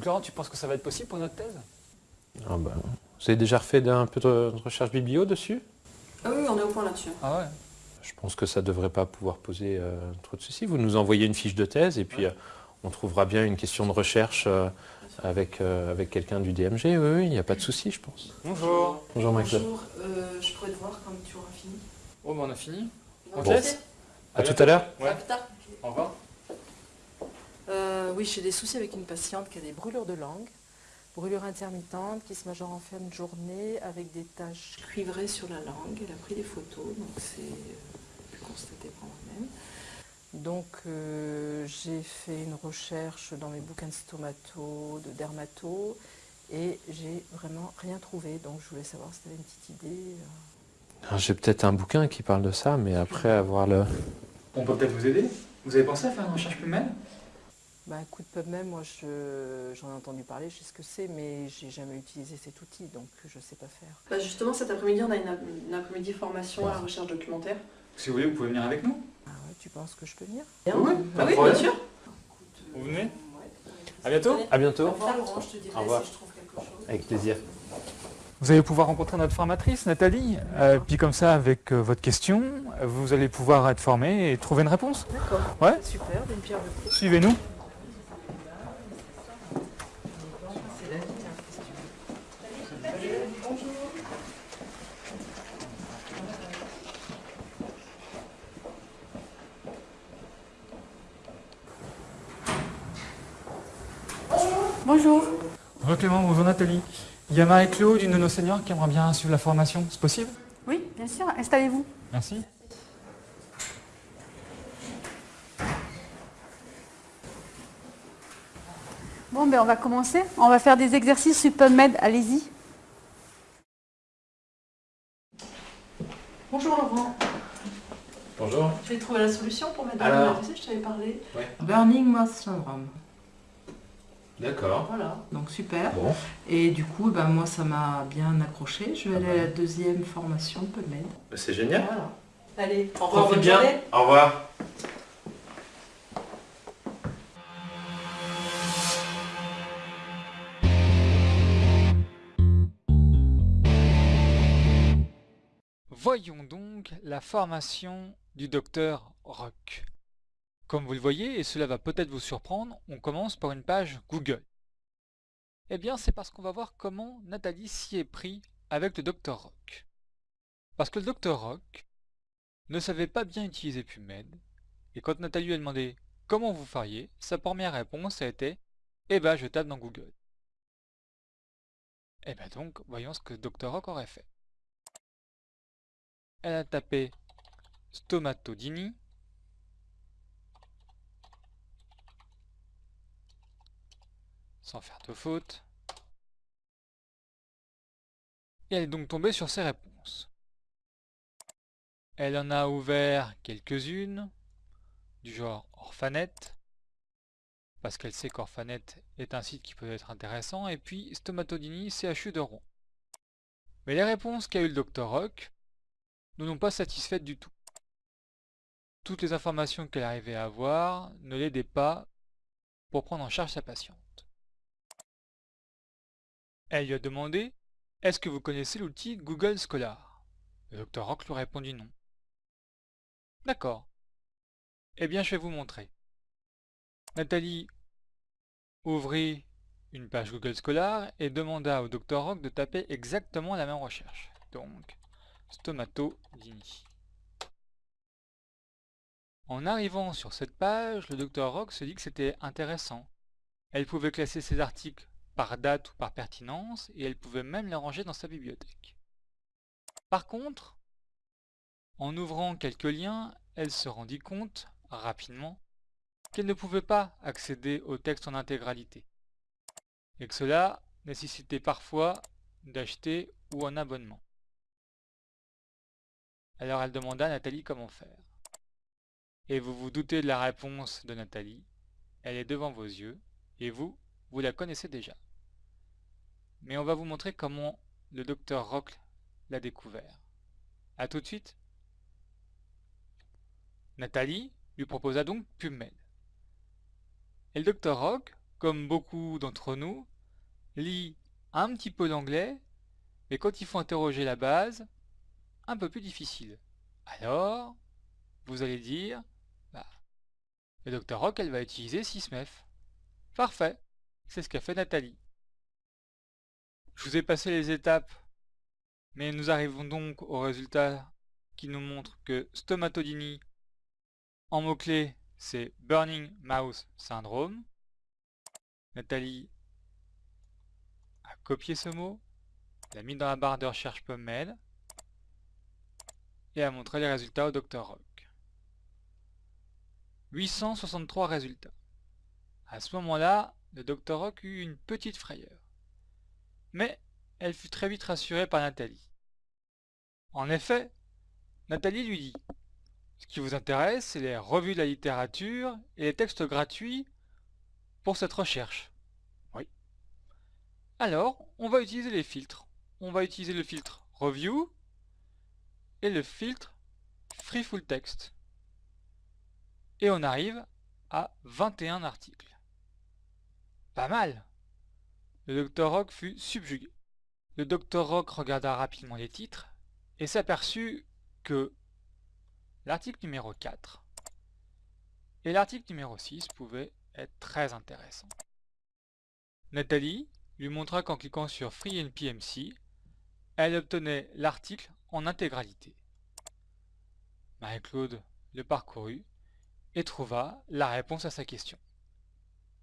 Donc Laurent, tu penses que ça va être possible pour notre thèse? Ah bah, vous avez déjà refait un peu de recherche biblio dessus? Ah oui, on est au point là-dessus. Ah ouais Je pense que ça ne devrait pas pouvoir poser euh, trop de soucis. Vous nous envoyez une fiche de thèse et puis euh, on trouvera bien une question de recherche euh, avec, euh, avec quelqu'un du DMG. Oui, oui, il n'y a pas de souci, je pense. Bonjour Bonjour, Michael. Bonjour, euh, je pourrais te voir quand tu auras fini? Oh, bah on a fini. On te Bon. laisse À tout à l'heure À Ouais. plus tard. Au revoir. Euh, oui, j'ai des soucis avec une patiente qui a des brûlures de langue, brûlures intermittentes qui se majorent en fin de journée avec des taches cuivrées sur la langue. Elle a pris des photos, donc c'est euh, pu constater par moi-même. Donc euh, j'ai fait une recherche dans mes bouquins de stomato, de dermato, et j'ai vraiment rien trouvé. Donc je voulais savoir si tu avais une petite idée. Alors, J'ai peut-être un bouquin qui parle de ça, mais après avoir le... On peut peut-être vous aider? Vous avez pensé à faire une recherche PubMed Bah, un coup de PubMed, moi je- j'en ai entendu parler, je sais ce que c'est, mais j'ai jamais utilisé cet outil, donc je sais pas faire. Bah justement, cet après-midi, on a une, une après-midi formation à la recherche documentaire. Si vous voulez, vous pouvez venir avec nous. Ah ouais, tu penses que je peux venir? Oui, pas de oui, bien sûr. Vous venez? À bientôt À bientôt. Au revoir Laurent, je te dirai Au revoir. si je trouve quelque chose. Avec plaisir. Vous allez pouvoir rencontrer notre formatrice, Nathalie. Euh, puis comme ça, avec euh, votre question, vous allez pouvoir être formé et trouver une réponse. D'accord, Ouais super, d'une pierre deux coups. Suivez-nous. C'est la vie, hein, qu'est-ce que tu veux. Bonjour. Bonjour Clément, bonjour Nathalie. Il y a Marie-Claude, une de nos seniors, qui aimerait bien suivre la formation. C'est possible? Oui, bien sûr, installez-vous. Merci. Bon, ben on va commencer. On va faire des exercices sur PubMed, allez-y. Bonjour Laurent, Bonjour. tu as trouvé la solution pour mettre Alors tu sais, je t'avais parlé. Burning Moth Syndrome. D'accord. Voilà, donc super. Bon. Et du coup, ben, moi, ça m'a bien accroché. Je vais aller à la deuxième formation PubMed. C'est génial. Voilà. Allez, au revoir, bonne bien. journée. Au revoir. Voyons donc la formation du docteur Rock. Comme vous le voyez, et cela va peut-être vous surprendre, on commence par une page Google. Eh bien, c'est parce qu'on va voir comment Nathalie s'y est pris avec le docteur Rock. Parce que le docteur Rock ne savait pas bien utiliser PubMed, et quand Nathalie lui a demandé comment vous feriez, sa première réponse a été Eh ben, je tape dans Google. Eh ben donc, voyons ce que Dr. Rock aurait fait. Elle a tapé stomatodini. Sans faire de faute. Et elle est donc tombée sur ses réponses. Elle en a ouvert quelques-unes, du genre Orphanet, parce qu'elle sait qu'Orphanet est un site qui peut être intéressant, et puis Stomatodini CHU de Rouen. Mais les réponses qu'a eu le Dr Rock ne l'ont pas satisfaite du tout. Toutes les informations qu'elle arrivait à avoir ne l'aidaient pas pour prendre en charge sa patiente. Elle lui a demandé « Est-ce que vous connaissez l'outil Google Scholar ?» Le Dr Rock lui a répondu non. D'accord. Eh bien, je vais vous montrer. Nathalie ouvrit une page Google Scholar et demanda au Dr Rock de taper exactement la même recherche. Donc, stomatodini. En arrivant sur cette page, le Dr Rock se dit que c'était intéressant. Elle pouvait classer ses articles par date ou par pertinence et elle pouvait même les ranger dans sa bibliothèque. Par contre, en ouvrant quelques liens, elle se rendit compte, rapidement, qu'elle ne pouvait pas accéder au texte en intégralité, et que cela nécessitait parfois d'acheter ou un abonnement. Alors elle demanda à Nathalie comment faire. Et vous vous doutez de la réponse de Nathalie, elle est devant vos yeux, et vous, vous la connaissez déjà. Mais on va vous montrer comment le docteur Rock l'a découvert. A tout de suite Nathalie lui proposa donc PubMed. Et le docteur Rock comme beaucoup d'entre nous, lit un petit peu l'anglais, mais quand il faut interroger la base, un peu plus difficile. Alors, vous allez dire, bah, le Dr Rock, elle va utiliser Sysmef. Parfait, c'est ce qu'a fait Nathalie. Je vous ai passé les étapes, mais nous arrivons donc au résultat qui nous montre que stomatodynie, en mots-clés, c'est Burning Mouse Syndrome. Nathalie a copié ce mot, l'a mis dans la barre de recherche PubMed et a montré les résultats au Dr Rock. 863 résultats. À ce moment-là, le Dr Rock eut une petite frayeur. Mais elle fut très vite rassurée par Nathalie. En effet, Nathalie lui dit Ce qui vous intéresse, c'est les revues de la littérature et les textes gratuits pour cette recherche. Oui. Alors, on va utiliser les filtres. On va utiliser le filtre Review et le filtre Free Full Text. Et on arrive à 21 articles. Pas mal Le Dr Rock fut subjugué. Le Dr Rock regarda rapidement les titres et s'aperçut que l'article numéro 4 et l'article numéro 6 pouvaient être très intéressants. Nathalie lui montra qu'en cliquant sur Free NPMC, elle obtenait l'article en intégralité. Marie-Claude le parcourut et trouva la réponse à sa question.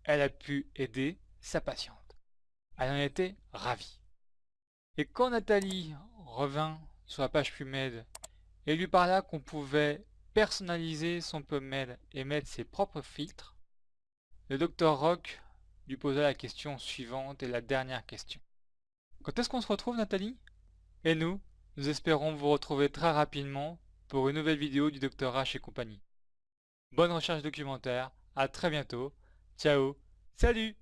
Elle a pu aider sa patiente. Elle en était ravie. Et quand Nathalie revint sur la page PubMed et lui parla qu'on pouvait personnaliser son PubMed et mettre ses propres filtres, le docteur Rock lui posa la question suivante et la dernière question. Quand est-ce qu'on se retrouve Nathalie? Et nous, nous espérons vous retrouver très rapidement pour une nouvelle vidéo du Dr H et compagnie. Bonne recherche documentaire, à très bientôt, ciao, salut